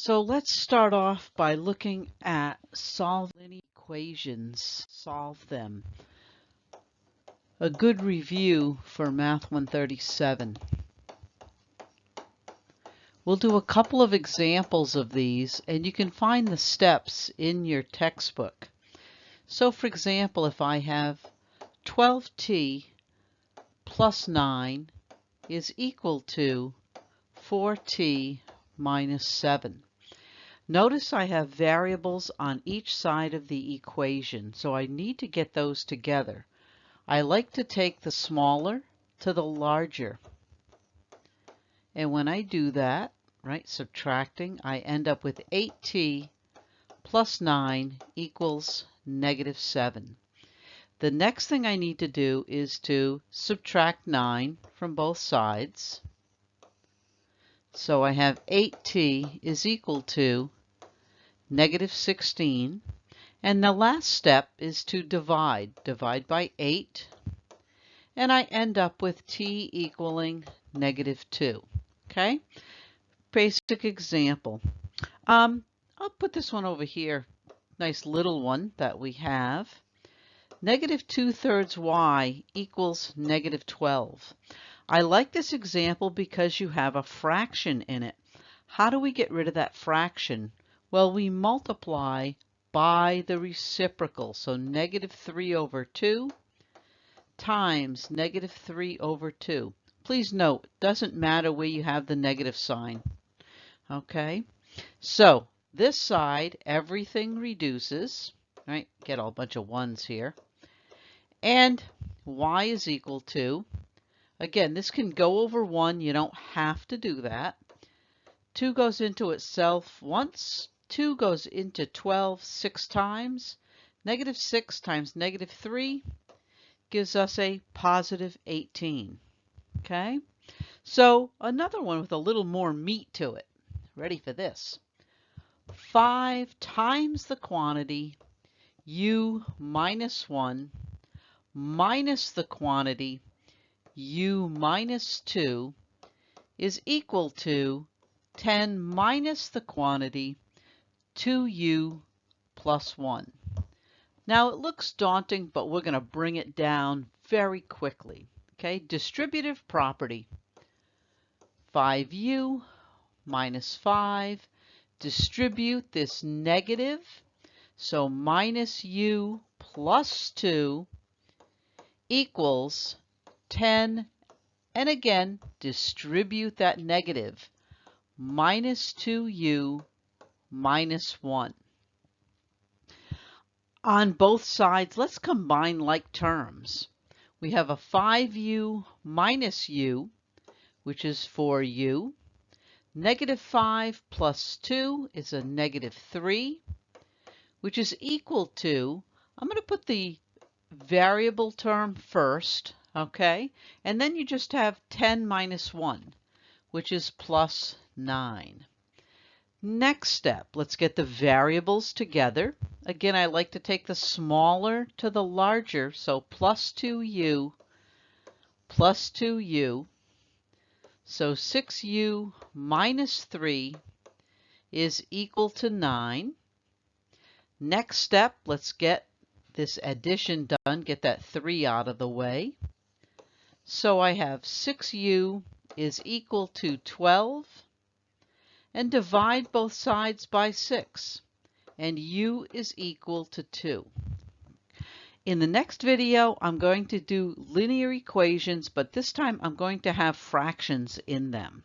So let's start off by looking at solving equations, solve them. A good review for Math 137. We'll do a couple of examples of these and you can find the steps in your textbook. So for example, if I have 12t plus 9 is equal to 4t minus 7. Notice I have variables on each side of the equation, so I need to get those together. I like to take the smaller to the larger. And when I do that, right, subtracting, I end up with 8t plus 9 equals negative 7. The next thing I need to do is to subtract 9 from both sides. So I have 8t is equal to negative 16. And the last step is to divide. Divide by 8. And I end up with t equaling negative 2. Okay? Basic example. Um, I'll put this one over here. Nice little one that we have. Negative 2 thirds y equals negative 12. I like this example because you have a fraction in it. How do we get rid of that fraction? Well, we multiply by the reciprocal. So negative 3 over 2 times negative 3 over 2. Please note, it doesn't matter where you have the negative sign. Okay, so this side, everything reduces, right? Get a bunch of ones here. And y is equal to, again, this can go over 1. You don't have to do that. 2 goes into itself once. 2 goes into 12 six times. Negative 6 times negative 3 gives us a positive 18. Okay? So another one with a little more meat to it. Ready for this. 5 times the quantity u minus 1 minus the quantity u minus 2 is equal to 10 minus the quantity 2u plus 1. Now it looks daunting, but we're going to bring it down very quickly. Okay, distributive property. 5u minus 5. Distribute this negative. So minus u plus 2 equals 10. And again, distribute that negative. Minus 2u minus 1. On both sides, let's combine like terms. We have a 5u minus u, which is 4u. Negative 5 plus 2 is a negative 3, which is equal to, I'm going to put the variable term first, okay? And then you just have 10 minus 1, which is plus 9. Next step, let's get the variables together. Again, I like to take the smaller to the larger, so plus 2u plus 2u. So 6u minus 3 is equal to 9. Next step, let's get this addition done, get that 3 out of the way. So I have 6u is equal to 12 and divide both sides by 6 and u is equal to 2. In the next video, I'm going to do linear equations, but this time I'm going to have fractions in them.